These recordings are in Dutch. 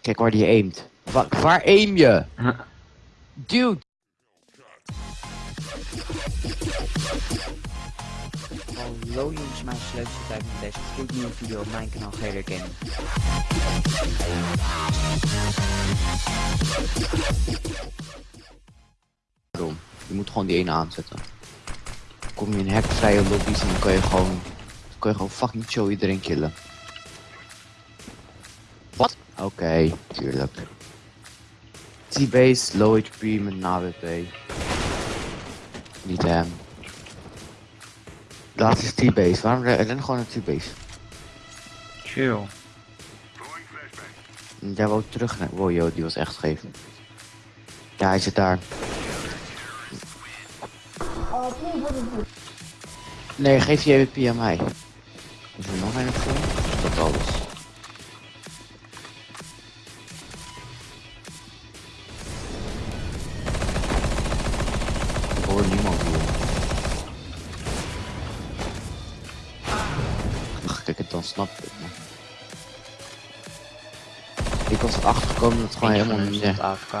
Kijk waar die aimt. Wa- waar aim je? Dude! Hallo jongens, mijn leukste tijd met deze gloednieuwe video op mijn kanaal Gator Gaming. Waarom? Je moet gewoon die ene aanzetten. Kom je in hackvrije lobby's en dan kan je gewoon... Dan kan je gewoon fucking chill iedereen killen. Oké, tuurlijk. T-base, low HP met een AWP. Niet hem. Laatste is T-base. Waarom ren gewoon naar T-base? Chill. Jij wou terug naar... Wow, yo, die was echt scheef. Ja, hij zit daar. Nee, geef je EWP aan mij. Is er nog een? Is Dat alles. Kijk het dan snap ik. Ik was erachter gekomen dat het gewoon helemaal niet echt AFK.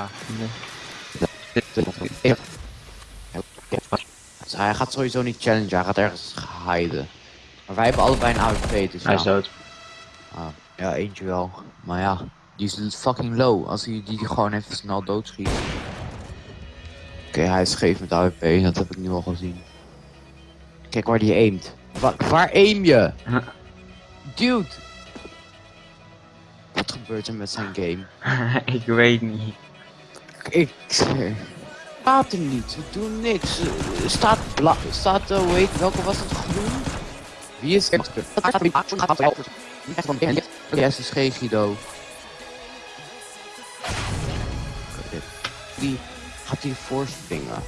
Dus hij gaat sowieso niet challengen, hij gaat ergens hiden. Maar wij hebben allebei een AWP, dus Hij ja. is dood. Ah, ja, eentje wel. Maar ja, die is fucking low. Als hij die gewoon even snel doodschiet. Oké, hij is scheef met AWP, dat heb ik nu al gezien. Kijk waar die aimt. Wa- waar aim je? Dude! Wat gebeurt er met zijn game? ik weet niet. Ik zweer. Staat er niet, we doen niks. Eh, Staat bla staat, uh, hoe heet, welke was het groen? Wie is er? Yes, is geen Guido. Die gaat hier voorspringen.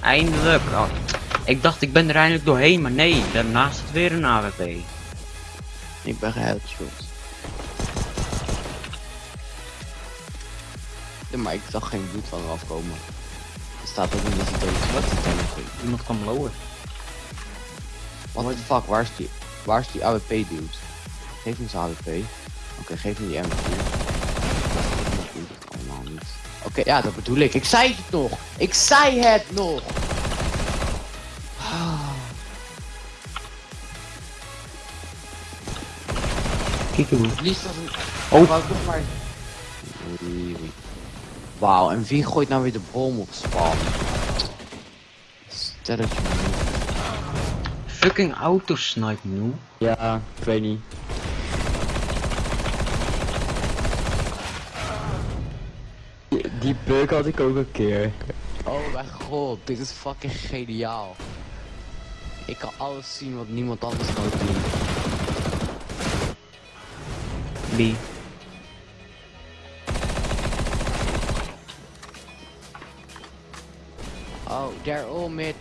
Eindelijk. Oh, ik dacht ik ben er eindelijk doorheen, maar nee, daarnaast zit weer een AWP. Ik ben geheadshot. Ja, maar ik zag geen bloed van eraf komen. Er staat ook niet dat hij dood is. Wat is nog? Iemand kan blowen. What the fuck, waar is die, waar is die AWP dude? Geef me zijn AWP. Oké, geef me die M4. Dat doet het allemaal niet. Oké, ja, dat bedoel ik. Ik zei het nog! Ik zei het nog! Liefst een... Oh. Wou maar... Wauw, en wie gooit nou weer de bom op spam? Stelletje man. Fucking autosnipe nu. Ja, ik weet niet. Die, die bug had ik ook een keer. Oh mijn god, dit is fucking geniaal. Ik kan alles zien wat niemand anders kan doen. Wie? Oh, they're all mid.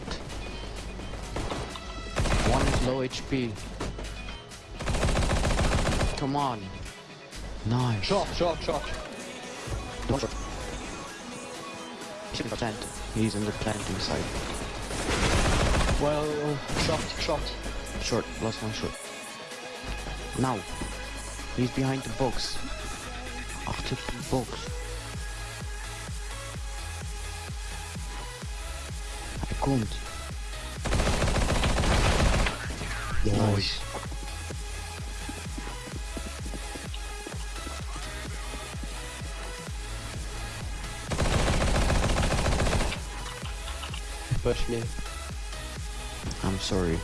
One is low HP. Come on. Nice. Shot, shot, shot. Don't shot. He's in the tent. He's in the planting side. Well, shot, shot. Short, last one short. Now. He's behind the box. Achter the box. Hij komt. Nice. Push me. I'm sorry.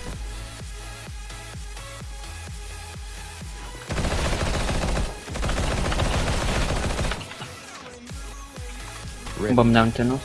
Bomb down tunnel.